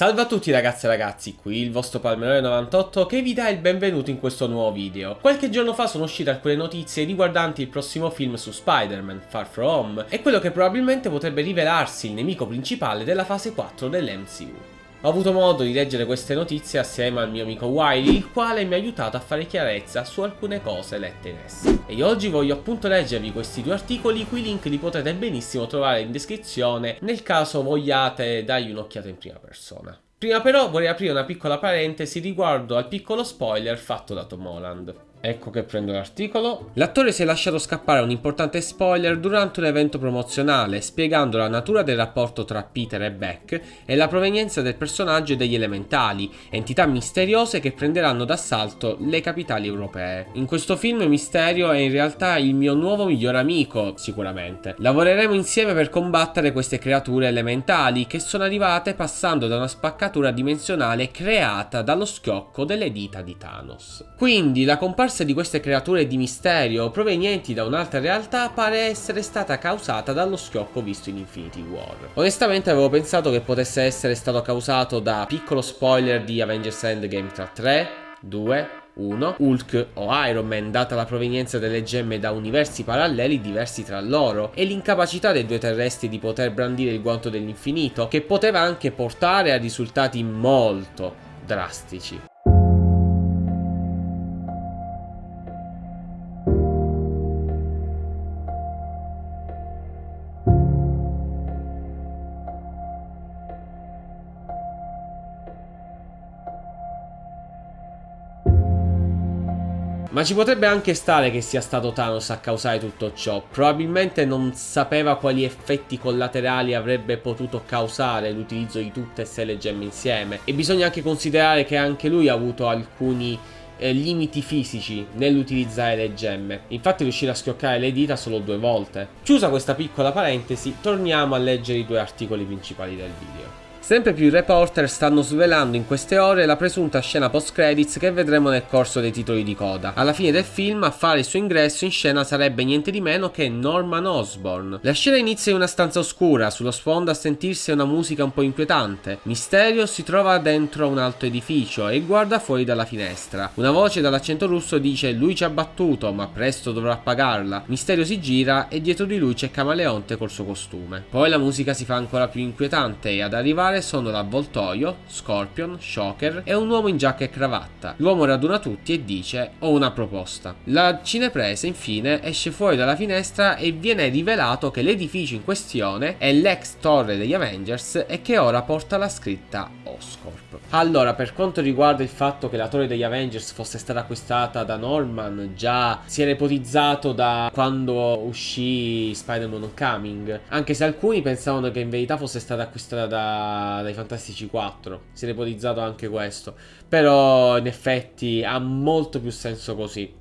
Salve a tutti ragazzi e ragazzi, qui il vostro Palmerone98 che vi dà il benvenuto in questo nuovo video. Qualche giorno fa sono uscite alcune notizie riguardanti il prossimo film su Spider-Man, Far From Home, e quello che probabilmente potrebbe rivelarsi il nemico principale della fase 4 dell'MCU. Ho avuto modo di leggere queste notizie assieme al mio amico Wiley, il quale mi ha aiutato a fare chiarezza su alcune cose lette in esse. E oggi voglio appunto leggervi questi due articoli, cui link li potete benissimo trovare in descrizione nel caso vogliate dargli un'occhiata in prima persona. Prima però vorrei aprire una piccola parentesi riguardo al piccolo spoiler fatto da Tom Holland. Ecco che prendo l'articolo. L'attore si è lasciato scappare un importante spoiler durante un evento promozionale, spiegando la natura del rapporto tra Peter e Beck e la provenienza del personaggio e degli elementali, entità misteriose che prenderanno d'assalto le capitali europee. In questo film Misterio è in realtà il mio nuovo migliore amico, sicuramente. Lavoreremo insieme per combattere queste creature elementali che sono arrivate passando da una spaccatura dimensionale creata dallo schiocco delle dita di Thanos. Quindi la comparsa scomparsa di queste creature di misterio provenienti da un'altra realtà pare essere stata causata dallo schiocco visto in Infinity War. Onestamente avevo pensato che potesse essere stato causato da piccolo spoiler di Avengers Endgame tra 3, 2, 1. Hulk o Iron Man data la provenienza delle gemme da universi paralleli diversi tra loro e l'incapacità dei due terrestri di poter brandire il guanto dell'infinito che poteva anche portare a risultati molto drastici. Ma ci potrebbe anche stare che sia stato Thanos a causare tutto ciò. Probabilmente non sapeva quali effetti collaterali avrebbe potuto causare l'utilizzo di tutte e sei le gemme insieme. E bisogna anche considerare che anche lui ha avuto alcuni eh, limiti fisici nell'utilizzare le gemme. Infatti riuscire a schioccare le dita solo due volte. Chiusa questa piccola parentesi, torniamo a leggere i due articoli principali del video. Sempre più reporter stanno svelando in queste ore la presunta scena post credits che vedremo nel corso dei titoli di coda. Alla fine del film a fare il suo ingresso in scena sarebbe niente di meno che Norman Osborn. La scena inizia in una stanza oscura, sullo sfondo a sentirsi una musica un po' inquietante. Misterio si trova dentro un alto edificio e guarda fuori dalla finestra. Una voce dall'accento russo dice lui ci ha battuto ma presto dovrà pagarla. Misterio si gira e dietro di lui c'è Camaleonte col suo costume. Poi la musica si fa ancora più inquietante e ad arrivare sono l'avvoltoio, Scorpion, Shocker e un uomo in giacca e cravatta. L'uomo raduna tutti e dice ho una proposta. La cinepresa infine esce fuori dalla finestra e viene rivelato che l'edificio in questione è l'ex torre degli Avengers e che ora porta la scritta Oscorp. Allora per quanto riguarda il fatto che la torre degli Avengers fosse stata acquistata da Norman già si era ipotizzato da quando uscì Spider-Man Homecoming anche se alcuni pensavano che in verità fosse stata acquistata da dai Fantastici 4. Si è ipotizzato anche questo. Però in effetti ha molto più senso così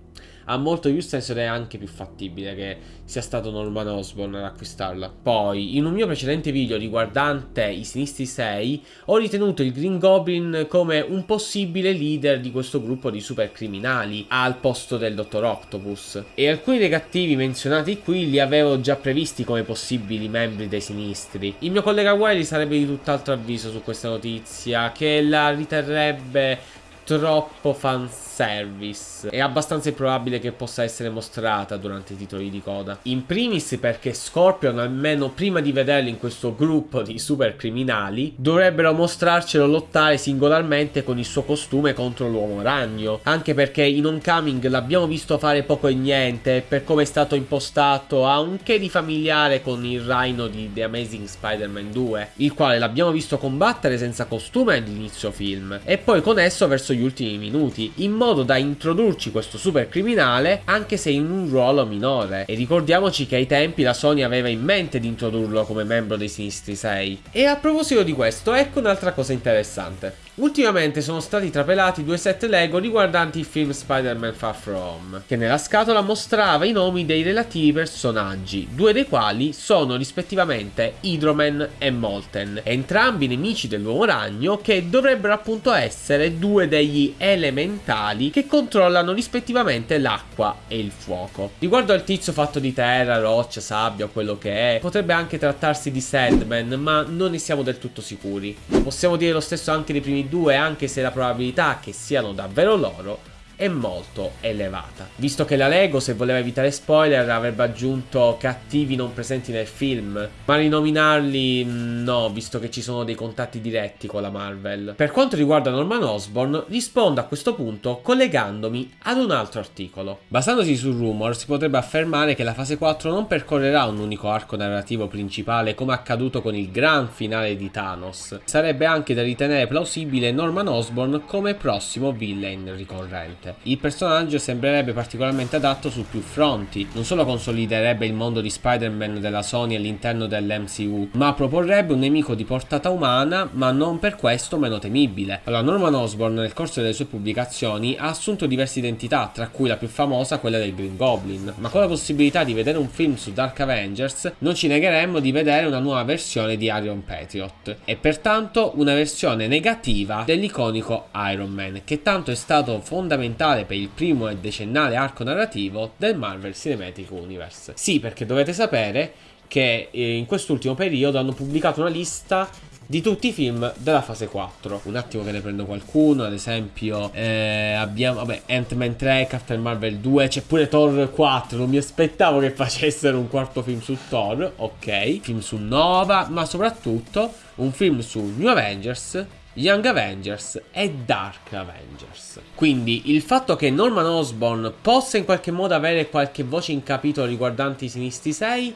ha molto più senso ed è anche più fattibile che sia stato Norman Osborn ad acquistarla. Poi, in un mio precedente video riguardante i Sinistri 6, ho ritenuto il Green Goblin come un possibile leader di questo gruppo di super criminali al posto del Dottor Octopus. E alcuni dei cattivi menzionati qui li avevo già previsti come possibili membri dei Sinistri. Il mio collega Wiley sarebbe di tutt'altro avviso su questa notizia, che la riterrebbe troppo fanservice. È abbastanza improbabile che possa essere mostrata durante i titoli di coda. In primis perché Scorpion, almeno prima di vederlo in questo gruppo di super criminali, dovrebbero mostrarcelo lottare singolarmente con il suo costume contro l'uomo ragno. Anche perché in Oncoming l'abbiamo visto fare poco e niente, per come è stato impostato ha un che di familiare con il Rhino di The Amazing Spider-Man 2, il quale l'abbiamo visto combattere senza costume all'inizio film, e poi con esso verso gli gli ultimi minuti, in modo da introdurci questo super criminale anche se in un ruolo minore. E ricordiamoci che ai tempi la Sony aveva in mente di introdurlo come membro dei Sinistri 6. E a proposito di questo, ecco un'altra cosa interessante. Ultimamente sono stati trapelati due set Lego riguardanti il film Spider-Man Far From che nella scatola mostrava i nomi dei relativi personaggi, due dei quali sono rispettivamente Hydroman e Molten, entrambi nemici dell'uomo ragno che dovrebbero appunto essere due dei degli elementali che controllano rispettivamente l'acqua e il fuoco. Riguardo al tizio fatto di terra, roccia, sabbia o quello che è, potrebbe anche trattarsi di Sandman, ma non ne siamo del tutto sicuri. Possiamo dire lo stesso anche dei primi due, anche se la probabilità che siano davvero loro è molto elevata. Visto che la Lego, se voleva evitare spoiler, avrebbe aggiunto cattivi non presenti nel film, ma rinominarli mm, no, visto che ci sono dei contatti diretti con la Marvel. Per quanto riguarda Norman Osborn, rispondo a questo punto collegandomi ad un altro articolo. Basandosi su rumor, si potrebbe affermare che la fase 4 non percorrerà un unico arco narrativo principale come accaduto con il gran finale di Thanos. Sarebbe anche da ritenere plausibile Norman Osborn come prossimo villain ricorrente divertente. Il personaggio sembrerebbe particolarmente adatto su più fronti, non solo consoliderebbe il mondo di Spider-Man della Sony all'interno dell'MCU, ma proporrebbe un nemico di portata umana, ma non per questo meno temibile. Allora, Norman Osborn nel corso delle sue pubblicazioni ha assunto diverse identità, tra cui la più famosa quella del Green Goblin, ma con la possibilità di vedere un film su Dark Avengers non ci negheremmo di vedere una nuova versione di Iron Patriot e pertanto una versione negativa dell'iconico Iron Man, che tanto è stato fondamentale fondamentale per il primo e decennale arco narrativo del Marvel Cinematic Universe. Sì, perché dovete sapere che eh, in quest'ultimo periodo hanno pubblicato una lista di tutti i film della fase 4. Un attimo che ne prendo qualcuno, ad esempio eh, abbiamo vabbè, Ant-Man 3, Captain Marvel 2, c'è pure Thor 4, non mi aspettavo che facessero un quarto film su Thor, ok, film su Nova, ma soprattutto un film su New Avengers Young Avengers e Dark Avengers. Quindi il fatto che Norman Osborn possa in qualche modo avere qualche voce in capitolo riguardante i Sinistri 6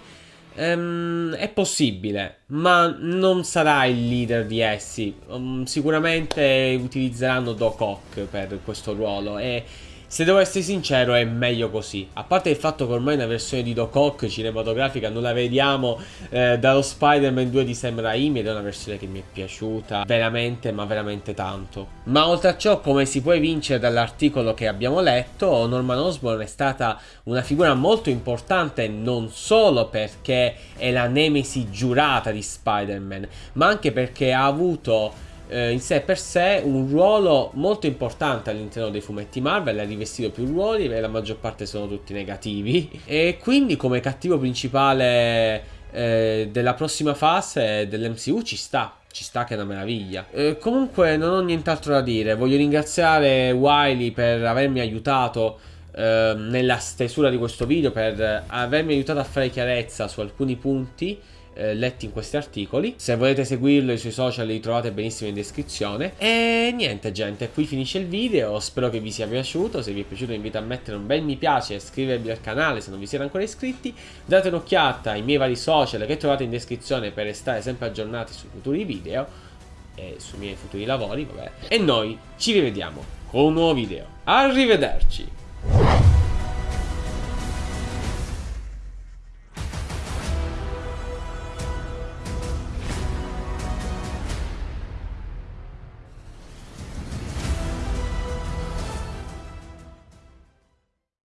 ehm, è possibile, ma non sarà il leader di essi. Um, sicuramente utilizzeranno Doc Ock per questo ruolo e se devo essere sincero è meglio così. A parte il fatto che ormai una versione di Doc Ock cinematografica non la vediamo eh, Dallo Spider-Man 2 di Sam Raimi Ed è una versione che mi è piaciuta Veramente ma veramente tanto. Ma oltre a ciò come si può evincere dall'articolo che abbiamo letto Norman Osborn è stata una figura molto importante Non solo perché è la nemesi giurata di Spider-Man Ma anche perché ha avuto eh, in sé per sé un ruolo molto importante all'interno dei fumetti Marvel, ha rivestito più ruoli e la maggior parte sono tutti negativi e quindi come cattivo principale eh, della prossima fase dell'MCU ci sta. Ci sta che è una meraviglia. Eh, comunque non ho nient'altro da dire. Voglio ringraziare Wiley per avermi aiutato eh, nella stesura di questo video, per avermi aiutato a fare chiarezza su alcuni punti eh, letti in questi articoli. Se volete seguirlo i suoi social li trovate benissimo in descrizione. E niente gente, qui finisce il video, spero che vi sia piaciuto, se vi è piaciuto vi invito a mettere un bel mi piace e iscrivervi al canale se non vi siete ancora iscritti. Date un'occhiata ai miei vari social che trovate in descrizione per restare sempre aggiornati sui futuri video e sui miei futuri lavori, vabbè. E noi ci rivediamo con un nuovo video. Arrivederci!